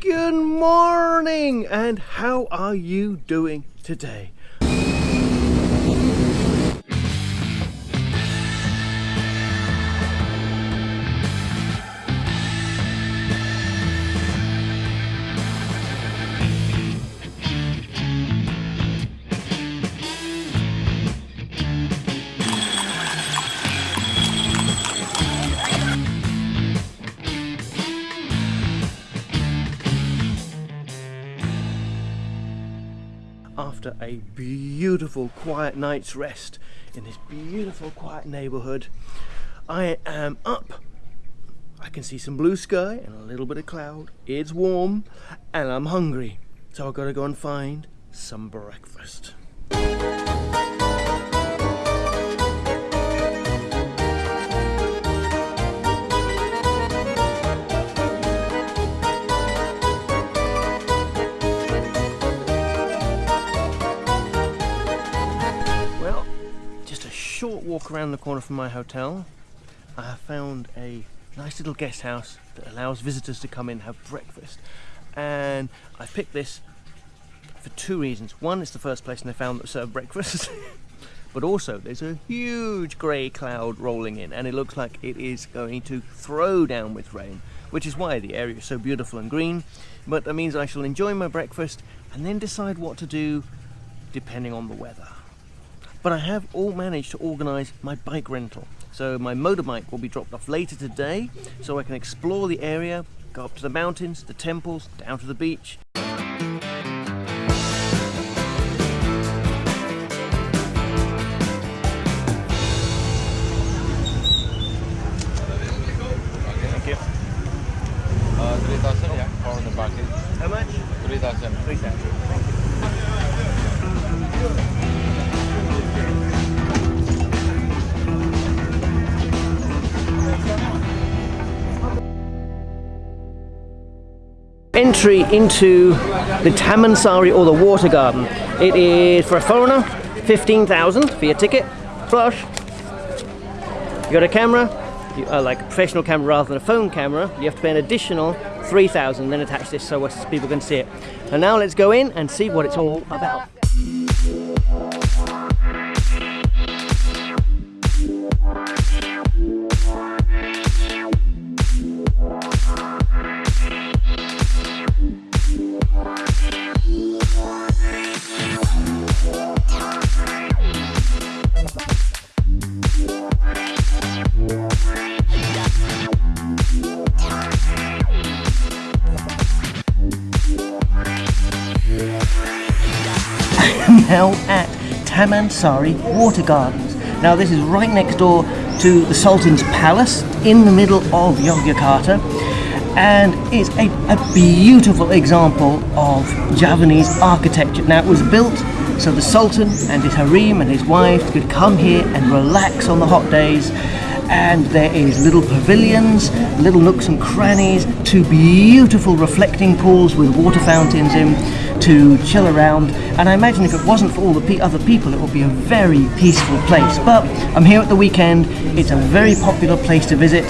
Good morning, and how are you doing today? A beautiful quiet night's rest in this beautiful quiet neighborhood. I am up. I can see some blue sky and a little bit of cloud. It's warm and I'm hungry. So I've got to go and find some breakfast short walk around the corner from my hotel. I have found a nice little guest house that allows visitors to come in and have breakfast. And I picked this for two reasons. One, it's the first place I found that served breakfast. but also, there's a huge grey cloud rolling in, and it looks like it is going to throw down with rain, which is why the area is so beautiful and green. But that means I shall enjoy my breakfast and then decide what to do depending on the weather but I have all managed to organise my bike rental. So my motorbike will be dropped off later today so I can explore the area, go up to the mountains, the temples, down to the beach. Entry into the Tamansari or the water garden. It is for a foreigner, 15,000 for your ticket, plus you got a camera, you, uh, like a professional camera rather than a phone camera, you have to pay an additional 3,000 then attach this so people can see it. And now let's go in and see what it's all about. Tamansari Water Gardens. Now this is right next door to the Sultan's Palace in the middle of Yogyakarta and it's a, a beautiful example of Javanese architecture. Now it was built so the Sultan and his harem and his wife could come here and relax on the hot days and there is little pavilions, little nooks and crannies, two beautiful reflecting pools with water fountains in to chill around and I imagine if it wasn't for all the pe- other people it would be a very peaceful place. But I'm here at the weekend. It's a very popular place to visit.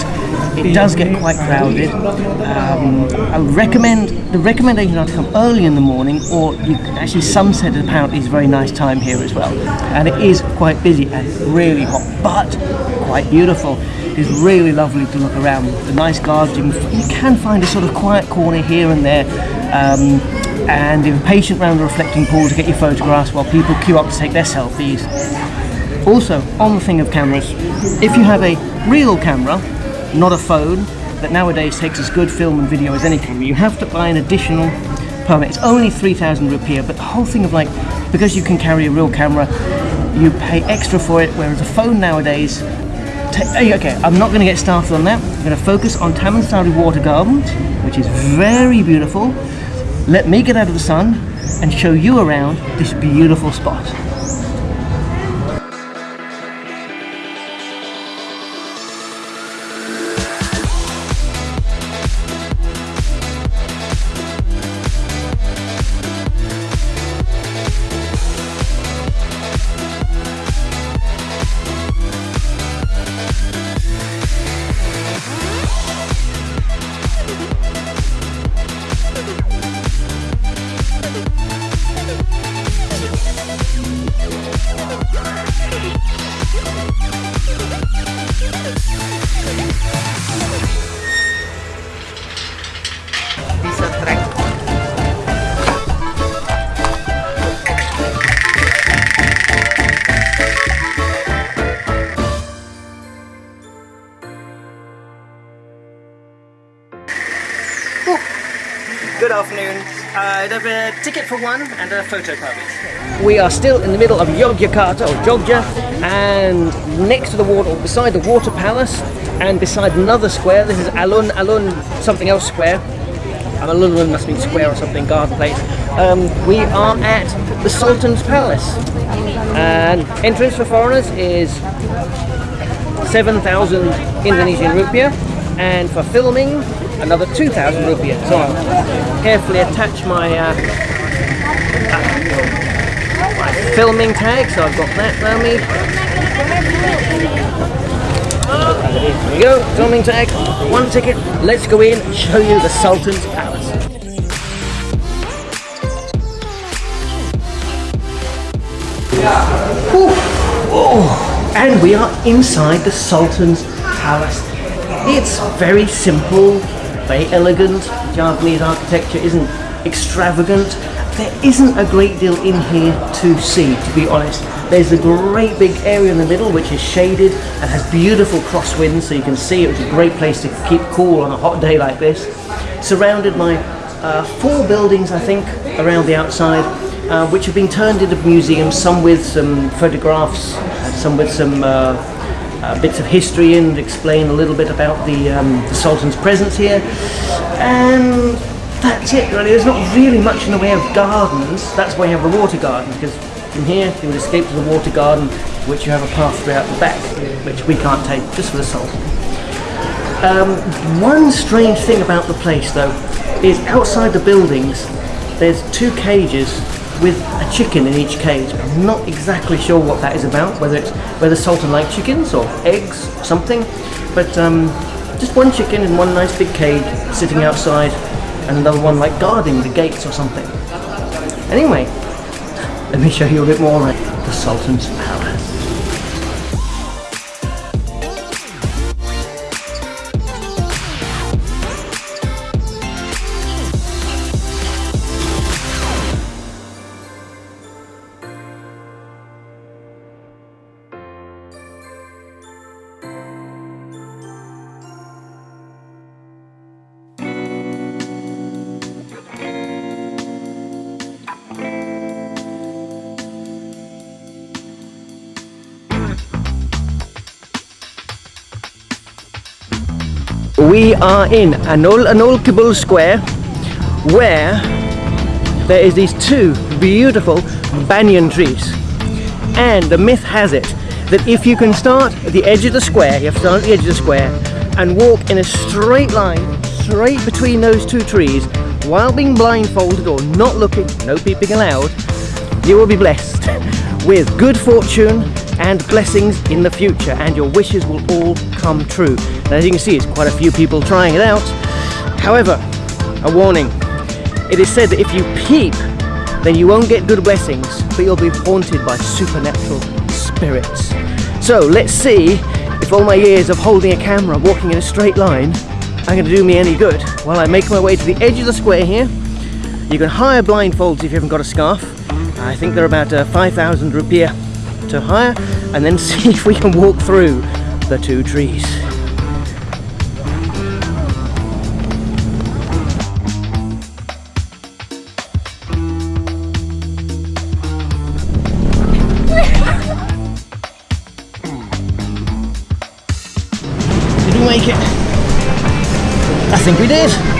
It does get quite crowded. Um, I would recommend the recommendation are to come early in the morning or you actually sunset apparently is a very nice time here as well. And it is quite busy and really hot but quite beautiful. It's really lovely to look around. The nice gardens you can, you can find a sort of quiet corner here and there. Um, and you're patient around the reflecting pool to get your photographs while people queue up to take their selfies. Also on the thing of cameras if you have a real camera not a phone that nowadays takes as good film and video as any camera you have to buy an additional permit. It's only 3000 rupiah but the whole thing of like because you can carry a real camera you pay extra for it whereas a phone nowadays okay i'm not going to get started on that. I'm going to focus on tamansari water gardens which is very beautiful let me get out of the sun and show you around this beautiful spot Good afternoon. Uh, I'd have a ticket for one and a photo please. We are still in the middle of Yogyakarta or Jogja and next to the water, or beside the water palace and beside another square, this is Alun Alun something else square. Um, Alun Alun must mean square or something, garden place. Um, we are at the Sultan's Palace and entrance for foreigners is 7,000 Indonesian rupiah and for filming another 2,000 rupiah. So I'll carefully attach my, uh, uh, filming tag, so I've got that around me. There we go, filming tag, one ticket, let's go in and show you the Sultan's Palace. Oh, and we are inside the Sultan's Palace. It's very simple, very elegant. Javanese architecture isn't extravagant. There isn't a great deal in here to see, to be honest. There's a great big area in the middle which is shaded and has beautiful crosswinds so you can see it, is a great place to keep cool on a hot day like this. Surrounded by uh, four buildings, I think, around the outside, uh, which have been turned into museums, some with some photographs, some with some uh, uh, bits of history and explain a little bit about the, um, the Sultan's presence here. And that's it really, there's not really much in the way of gardens, that's why you have the water garden, because from here you would escape to the water garden, which you have a pathway out the back, which we can't take, just for the Sultan. Um, one strange thing about the place though, is outside the buildings, there's two cages with a chicken in each cage. I'm not exactly sure what that is about, whether it's whether Sultan likes chickens or eggs or something, but um, just one chicken in one nice big cage sitting outside and another one like guarding the gates or something. Anyway, let me show you a bit more like the Sultan's Palace. We are in Alun Alun Kidul Square where there is these two beautiful banyan trees. And the myth has it that if you can start at the edge of the square you have to start at the edge of the square and walk in a straight line straight between those two trees while being blindfolded or not looking no peeping allowed you will be blessed with good fortune and blessings in the future and your wishes will all come true. And as you can see, it's quite a few people trying it out. However, a warning. It is said that if you peep, then you won't get good blessings, but you'll be haunted by supernatural spirits. So let's see if all my years of holding a camera, walking in a straight line, are going to do me any good while I make my way to the edge of the square here. You can hire blindfolds if you haven't got a scarf. I think they're about uh, 5,000 rupiah to hire and then see if we can walk through the two trees. Did we make it? I think we did.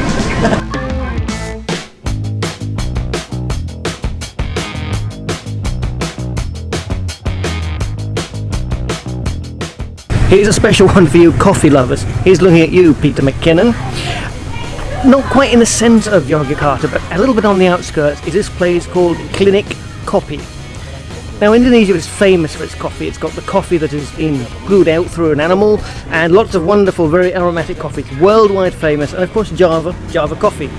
Here's a special one for you coffee lovers. Here's looking at you, Peter McKinnon. Not quite in the centre of Yogyakarta, but a little bit on the outskirts is this place called Klinik Kopi. Now Indonesia is famous for its coffee. It's got the coffee that is in brewed out through an animal and lots of wonderful, very aromatic coffees. Worldwide famous and of course Java, Java coffee.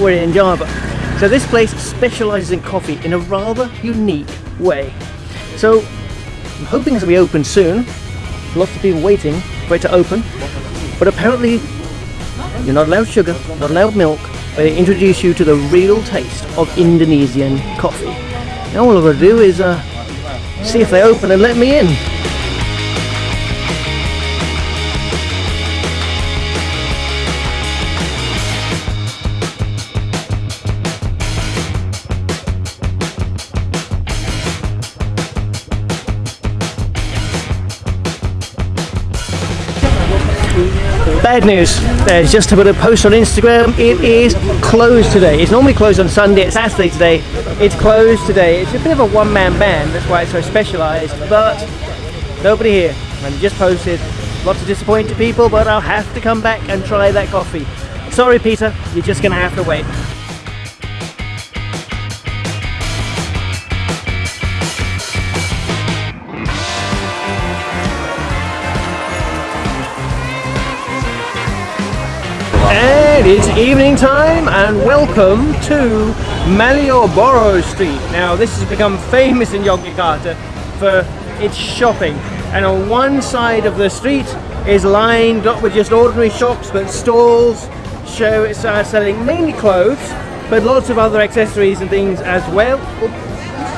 We're in Java. So this place specialises in coffee in a rather unique way. So I'm hoping it's to be open soon lots of people waiting for it to open but apparently you're not allowed sugar, not allowed milk but they introduce you to the real taste of Indonesian coffee. Now all I've got to do is uh, see if they open and let me in. Bad news. There's just to put a post on Instagram. It is closed today. It's normally closed on Sunday. It's Saturday today. It's closed today. It's a bit of a one-man band. That's why it's so specialised. But nobody here. And just posted. Lots of disappointed people, but I'll have to come back and try that coffee. Sorry, Peter. You're just going to have to wait. It's evening time and welcome to Malioboro Street. Now this has become famous in Yogyakarta for its shopping and on one side of the street is lined up with just ordinary shops but stalls show it's selling mainly clothes but lots of other accessories and things as well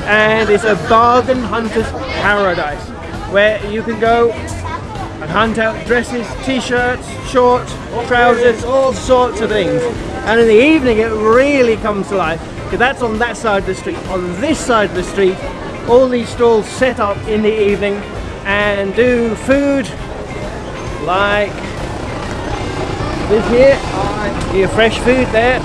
and it's a bargain hunter's paradise where you can go and hunt out dresses, t-shirts, shorts, trousers, all sorts of things. And in the evening it really comes to life because that's on that side of the street. On this side of the street, all these stalls set up in the evening and do food like this here. Your fresh food there.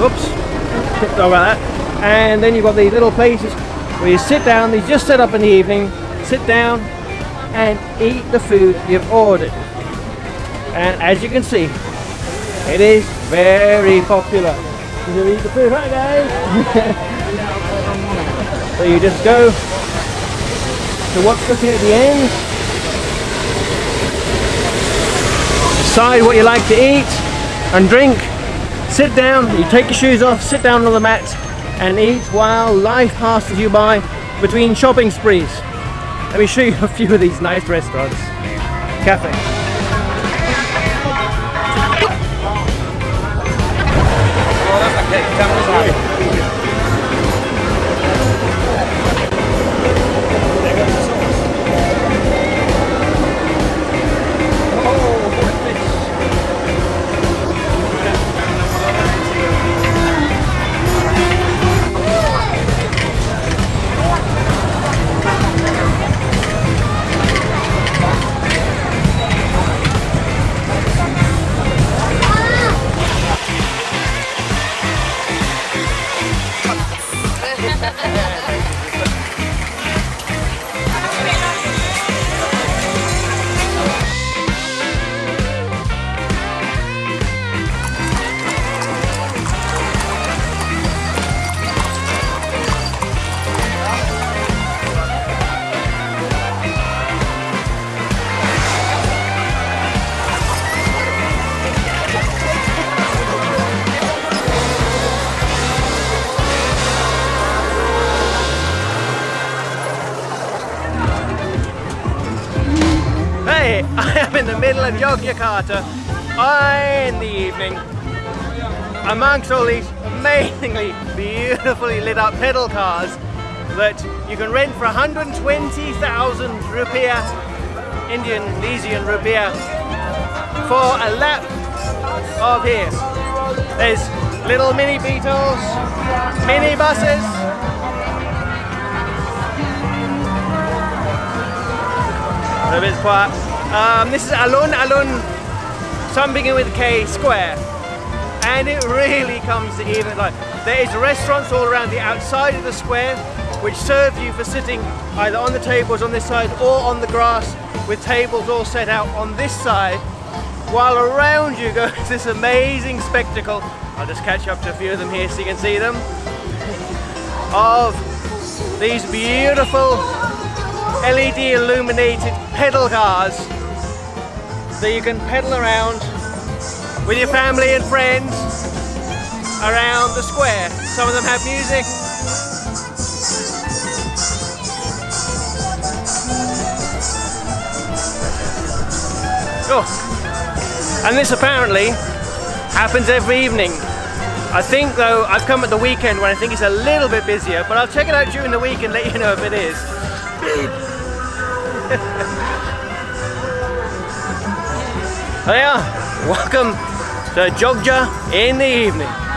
Oops, sorry about that. And then you've got these little places where you sit down, they just set up in the evening, sit down, and eat the food you've ordered. And as you can see, it is very popular. You eat the food, right guys? so you just go to what's looking at the end, decide what you like to eat and drink, sit down, you take your shoes off, sit down on the mat and eat while life passes you by between shopping sprees. Let me show you a few of these nice restaurants. Cafe. Hey, of Yogyakarta in the evening amongst all these amazingly beautifully lit up pedal cars that you can rent for 120,000 rupiah, Indian, Indonesian rupiah for a lap of here. There's little mini Beetles, mini buses, a bit quiet. Um, this is Alun Alun, some begin with K Square, and it really comes to even like there is restaurants all around the outside of the square which serve you for sitting either on the tables on this side or on the grass with tables all set out on this side while around you goes this amazing spectacle. I'll just catch up to a few of them here so you can see them. Of these beautiful LED illuminated pedal cars that you can pedal around with your family and friends around the square. Some of them have music. Oh. And this apparently happens every evening. I think though, I've come at the weekend when I think it's a little bit busier, but I'll check it out during the week and let you know if it is. Oh, you are. Welcome to Jogja in the evening.